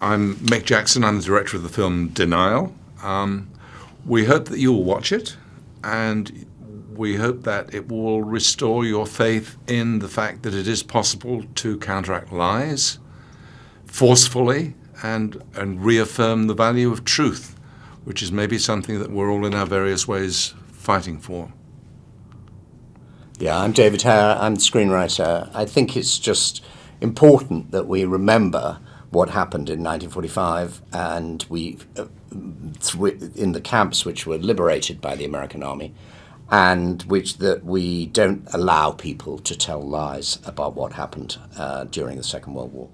I'm Mick Jackson. I'm the director of the film Denial. Um, we hope that you will watch it, and we hope that it will restore your faith in the fact that it is possible to counteract lies forcefully and, and reaffirm the value of truth, which is maybe something that we're all in our various ways fighting for. Yeah, I'm David Hare. I'm the screenwriter. I think it's just important that we remember what happened in 1945 and we uh, in the camps which were liberated by the American army and which that we don't allow people to tell lies about what happened uh, during the Second World War.